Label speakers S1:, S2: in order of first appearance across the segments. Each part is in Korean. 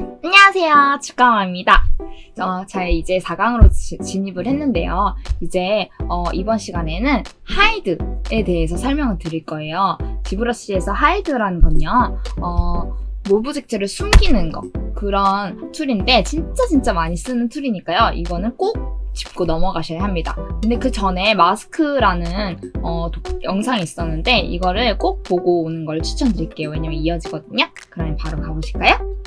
S1: 안녕하세요. 주강화입니다. 어, 자 이제 4강으로 지, 진입을 했는데요. 이제 어, 이번 시간에는 hide에 대해서 설명을 드릴 거예요. ZBrush에서 hide라는 건요 어, object를 숨기는 거. 그런 툴인데 진짜 진짜 많이 쓰는 툴이니까요. 이거는 꼭 짚고 넘어가셔야 합니다. 근데 그 전에 마스크라는 어, 도, 영상이 있었는데 이거를 꼭 보고 오는 걸 추천드릴게요. 왜냐면 이어지거든요. 그러면 바로 가보실까요?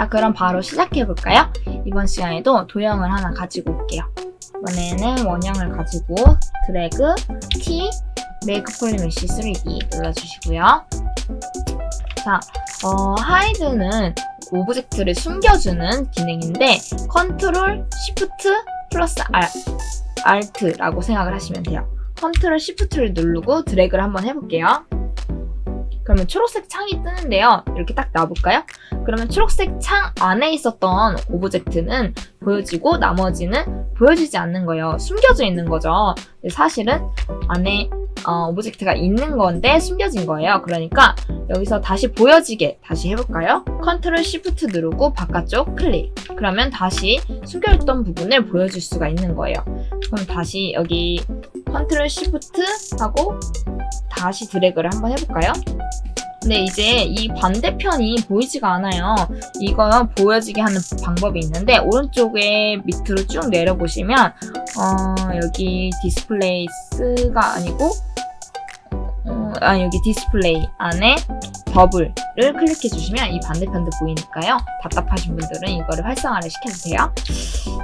S1: 자 그럼 바로 시작해볼까요? 이번 시간에도 도형을 하나 가지고 올게요. 이번에는 원형을 가지고 드래그, T, Make PolyMesh 3D 눌러주시고요. 자, 어, hide는 object를 숨겨주는 기능인데 컨트롤, 시프트, 플러스 Alt라고 생각을 하시면 돼요. 컨트롤, 시프트를 누르고 드래그를 한번 해볼게요. 그러면 초록색 창이 뜨는데요. 이렇게 딱 놔볼까요? 그러면 초록색 창 안에 있었던 object는 보여지고 나머지는 보여지지 않는 거예요. 숨겨져 있는 거죠. 사실은 안에 어, object가 있는 건데 숨겨진 거예요. 그러니까 여기서 다시 보여지게 다시 해볼까요? 컨트롤 시프트 누르고 바깥쪽 클릭 그러면 다시 숨겨있던 부분을 보여줄 수가 있는 거예요. 그럼 다시 여기 컨트롤 시프트 하고 다시 드래그를 한번 해볼까요? 근데 이제 이 반대편이 보이지가 않아요. 이거 보여지게 하는 방법이 있는데 오른쪽에 밑으로 쭉 내려보시면 어, 여기 displace가 아니고 어, 아 여기 디스플레이 안에 더블을 클릭해 주시면 이 반대편도 보이니까요. 답답하신 분들은 이거를 활성화를 시켜주세요.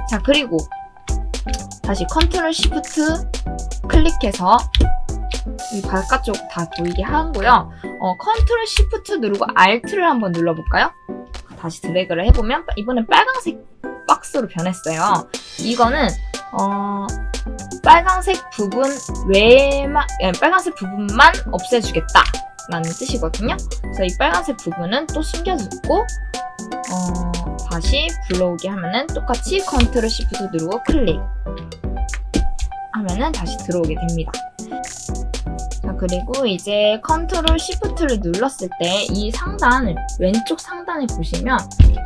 S1: 자 그리고 다시 컨트롤 시프트 클릭해서 이 바깥쪽 다 보이게 하고요. 어, 컨트롤 시프트 누르고 Alt를 한번 눌러볼까요? 다시 드래그를 해보면 이번엔 빨간색 박스로 변했어요. 이거는 어, 빨간색 부분 외만 예, 빨간색 부분만 없애주겠다 라는 뜻이거든요. 그래서 이 빨간색 부분은 또 숨겨두고 어, 다시 불러오게 하면은 똑같이 컨트롤 시프트 누르고 클릭 하면은 다시 들어오게 됩니다. 자 그리고 이제 컨트롤 시프트를 눌렀을 때 이 상단 왼쪽 상단에 보시면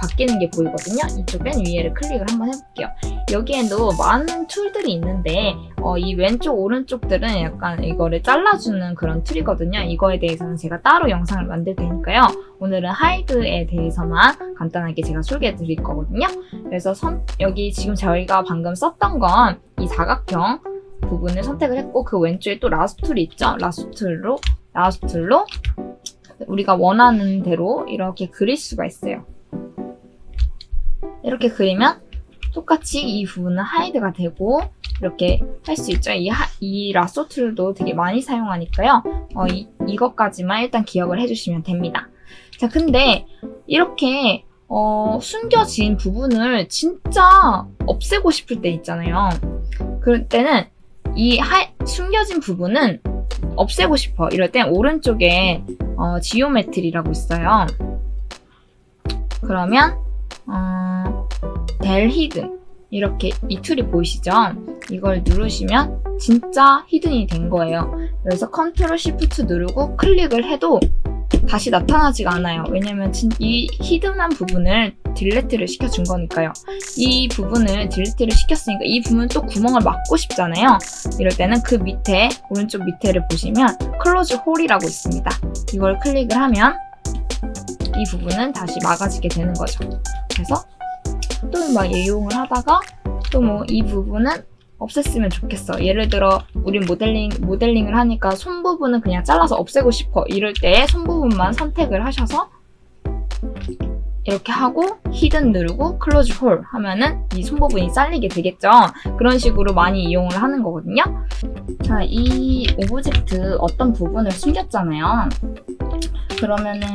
S1: 바뀌는 게 보이거든요. 이쪽 맨 위에를 클릭을 한번 해볼게요. 여기에도 많은 툴들이 있는데 어, 이 왼쪽 오른쪽들은 약간 이거를 잘라주는 그런 툴이거든요. 이거에 대해서는 제가 따로 영상을 만들 테니까요. 오늘은 hide에 대해서만 간단하게 제가 소개해 드릴 거거든요. 그래서 선, 여기 지금 저희가 방금 썼던 건 이 사각형 부분을 선택을 했고 그 왼쪽에 또 lasso tool이 있죠. 라스툴로 라스툴로 우리가 원하는 대로 이렇게 그릴 수가 있어요. 이렇게 그리면 똑같이 이 부분은 hide가 되고 이렇게 할 수 있죠. 이, 하, 이 lasso tool도 되게 많이 사용하니까요. 어, 이, 이것까지만 일단 기억을 해주시면 됩니다. 자, 근데 이렇게 어, 숨겨진 부분을 진짜 없애고 싶을 때 있잖아요. 그럴 때는 이 하, 숨겨진 부분은 없애고 싶어. 이럴 땐 오른쪽에 어, geometry라고 있어요. 그러면 어, del hidden 이렇게 이 tool이 보이시죠? 이걸 누르시면 진짜 hidden이 된 거예요. 그래서 컨트롤 시프트 누르고 클릭을 해도 다시 나타나지가 않아요. 왜냐면 이 hidden한 부분을 delete를 시켜준 거니까요. 이 부분을 delete를 시켰으니까 이 부분 또 구멍을 막고 싶잖아요. 이럴 때는 그 밑에 오른쪽 밑에를 보시면 close hole이라고 있습니다. 이걸 클릭을 하면 이 부분은 다시 막아지게 되는 거죠. 그래서 또 막 이용을 하다가 또 뭐 이 부분은 없앴으면 좋겠어. 예를 들어 우리 모델링, 모델링을 하니까 손 부분은 그냥 잘라서 없애고 싶어. 이럴 때손 부분만 선택을 하셔서 이렇게 하고 hidden 누르고 close hole 하면은 이 손 부분이 잘리게 되겠죠. 그런 식으로 많이 이용을 하는 거거든요. 자, 이 object 어떤 부분을 숨겼잖아요. 그러면은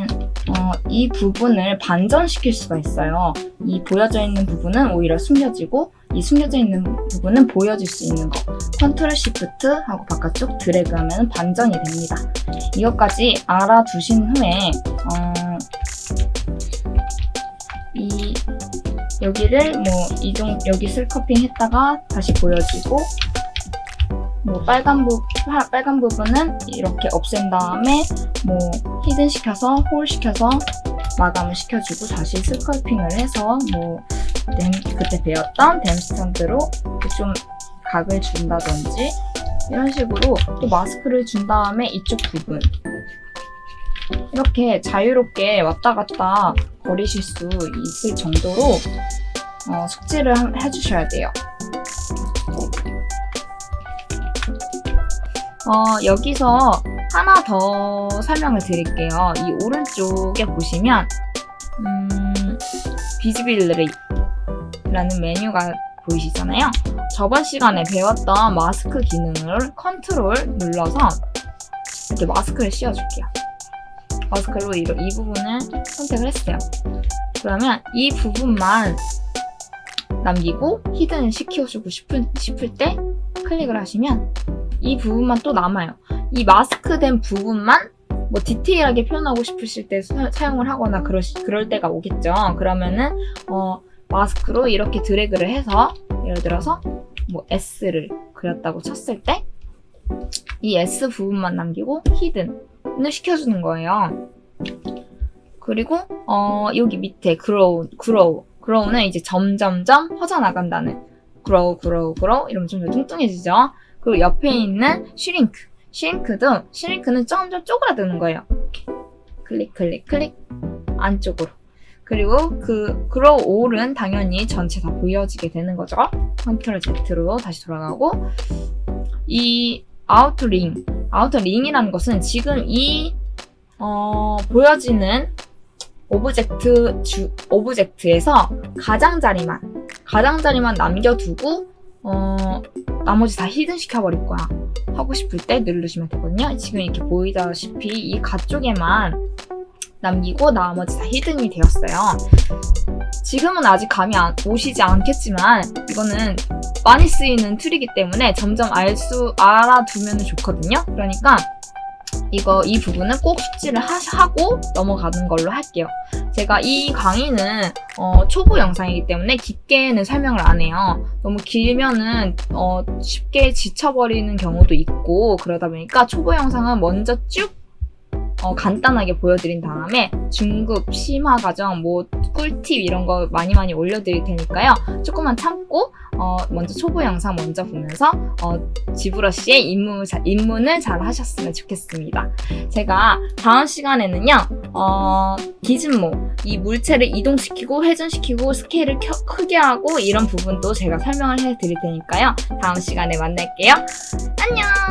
S1: 어, 이 부분을 반전시킬 수가 있어요. 이 보여져 있는 부분은 오히려 숨겨지고 이 숨겨져 있는 부분은 보여줄 수 있는 거 컨트롤 시프트 하고 바깥쪽 드래그 하면 반전이 됩니다. 이것까지 알아두신 후에 어, 이 여기를 뭐 이종 여기 sculpting 했다가 다시 보여주고 뭐 빨간 부 빨간 부분은 이렇게 없앤 다음에 뭐 히든 시켜서 홀 시켜서 마감을 시켜주고 다시 스컬핑을 해서 뭐 댐, 그때 배웠던 댐 스탠드로 이렇게 좀 각을 준다든지 이런 식으로 또 마스크를 준 다음에 이쪽 부분 이렇게 자유롭게 왔다 갔다 거리실 수 있을 정도로 어, 숙지를 하- 해주셔야 돼요. 어, 여기서 하나 더 설명을 드릴게요. 이 오른쪽에 보시면 음, visibility라는 메뉴가 보이시잖아요. 저번 시간에 배웠던 마스크 기능을 컨트롤 눌러서 이렇게 마스크를 씌워줄게요. 마스크로 이, 이 부분을 선택을 했어요. 그러면 이 부분만 남기고 hidden 시켜주고 싶을, 싶을 때 클릭을 하시면 이 부분만 또 남아요. 이 마스크 된 부분만 뭐 디테일하게 표현하고 싶으실 때 사, 사용을 하거나 그러, 그럴 때가 오겠죠. 그러면은 어, 마스크로 이렇게 드래그를 해서 예를 들어서 뭐 S를 그렸다고 쳤을 때 이 S 부분만 남기고 히든을 시켜주는 거예요. 그리고 어, 여기 밑에 grow, grow, grow는 이제 점점점 퍼져나간다는 grow, grow, grow 이러면 좀 더 뚱뚱해지죠. 그리고 옆에 있는 shrink, shrink도 shrink는 점점 쪼그라드는 거예요. 클릭, 클릭, 클릭 안쪽으로. 그리고 그 grow all은 당연히 전체 다 보여지게 되는 거죠. 컨트롤 Z로 다시 돌아가고 이 outer ring, outer ring이라는 것은 지금 이 어, 보여지는 object 주, object에서 가장자리만 가장자리만 남겨두고 어, 나머지 다 히든 시켜버릴 거야 하고 싶을 때 누르시면 되거든요 지금 이렇게 보이다시피 이 가쪽에만 남기고 나머지 다 히든이 되었어요 지금은 아직 감이 안, 오시지 않겠지만 이거는 많이 쓰이는 툴이기 때문에 점점 알 수 알아두면 좋거든요 그러니까 이거 이 부분은 꼭 숙지를 하, 하고 넘어가는 걸로 할게요. 제가 이 강의는 어, 초보 영상이기 때문에 깊게는 설명을 안 해요. 너무 길면은 어, 쉽게 지쳐버리는 경우도 있고 그러다 보니까 초보 영상은 먼저 쭉 어, 간단하게 보여드린 다음에 중급, 심화 과정, 뭐 꿀팁 이런 거 많이 많이 올려드릴 테니까요. 조금만 참고 어, 먼저 초보 영상 먼저 보면서 어, 지브러쉬의 입문, 자- 입문을 잘 하셨으면 좋겠습니다. 제가 다음 시간에는요. 어, 기준모, 이 물체를 이동시키고 회전시키고 스케일을 켜- 크게 하고 이런 부분도 제가 설명을 해드릴 테니까요. 다음 시간에 만날게요. 안녕!